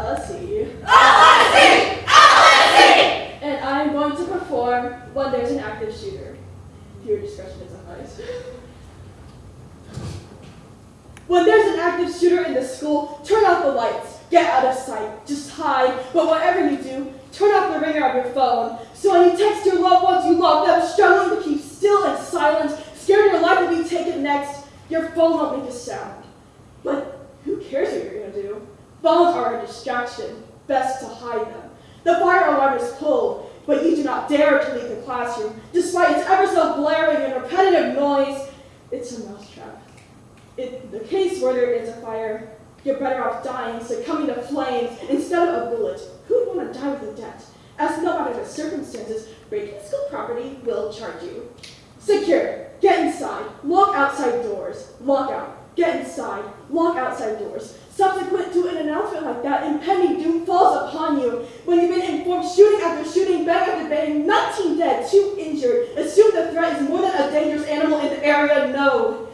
LSE. LSE! LSE! And I'm going to perform when there's an active shooter. Your discretion is advised. When there's an active shooter in the school, turn off the lights. Get out of sight. Just hide. But whatever you do, turn off the ringer of your phone. So when you text your loved ones you love them, struggling to keep still and silent, scared your life will be taken next, your phone won't make a sound. Phones are a distraction. Best to hide them. The fire alarm is pulled, but you do not dare to leave the classroom, despite its ever so blaring and repetitive noise. It's a mousetrap. In the case where there is a fire, you're better off dying, succumbing to flames, instead of a bullet. Who'd want to die with a debt? As no matter the circumstances, breaking school property will charge you. Secure. Get inside. Lock outside doors. Lock out. Get inside. Lock outside doors. Subsequent to an announcement like that, impending doom falls upon you. When you've been informed shooting after shooting, bang after bang, 19 dead, 2 injured, assume the threat is more than a dangerous animal in the area, no.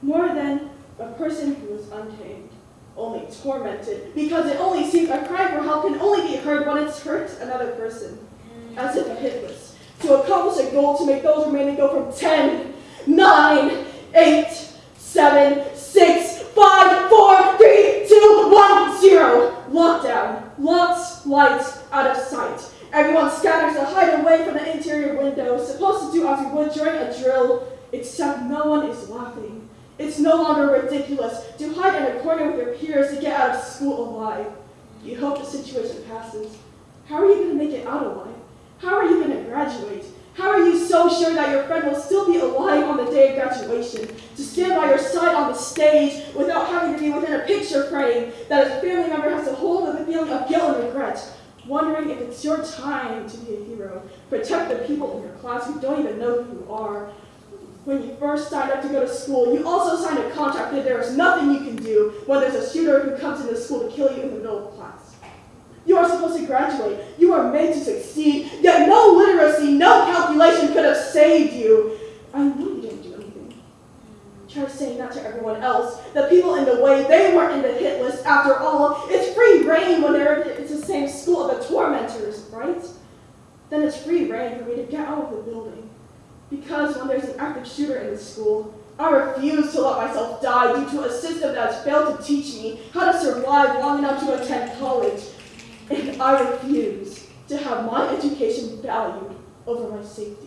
More than a person who is untamed, only tormented, because it only seems a cry for help can only be heard when it's hurt another person, as if a hit list. To accomplish a goal to make those remaining go from 10, 9, 8, 7, 6, 5, 4, 3, 2, 1, 0. Lockdown. Lots, lights, out of sight. Everyone scatters to hide away from the interior windows, supposed to do as you would during a drill, except no one is laughing. It's no longer ridiculous to hide in a corner with your peers to get out of school alive. You hope the situation passes. How are you going to make it out alive? How are you going to graduate? How are you so sure that your friend will still be alive on the day of graduation, to stand by your side on the stage without having to be within a picture frame that a family member has to hold with a feeling of guilt and regret, wondering if it's your time to be a hero, protect the people in your class who don't even know who you are. When you first signed up to go to school, you also signed a contract that there is nothing you can do when there's a shooter who comes into school to kill you in the middle of class. You are supposed to graduate. You are made to succeed. Yet no literacy, no calculation could have saved you. I know you didn't do anything. Try saying that to everyone else. The people in the way, they weren't in the hit list. After all, it's free reign when they're it's the same school of the tormentors, right? Then it's free reign for me to get out of the building. Because when there's an active shooter in the school, I refuse to let myself die due to a system that has failed to teach me how to survive long enough to attend college. And I refuse to have my education valued over my safety.